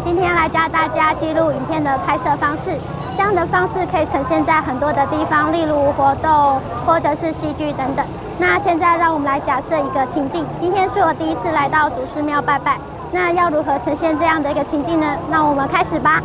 今天来教大家记录影片的拍摄方式这样的方式可以呈现在很多的地方例如活动或者是戏剧等等。那现在让我们来假设一个情境今天是我第一次来到祖师庙拜拜那要如何呈现这样的一个情境呢？那我们开始吧。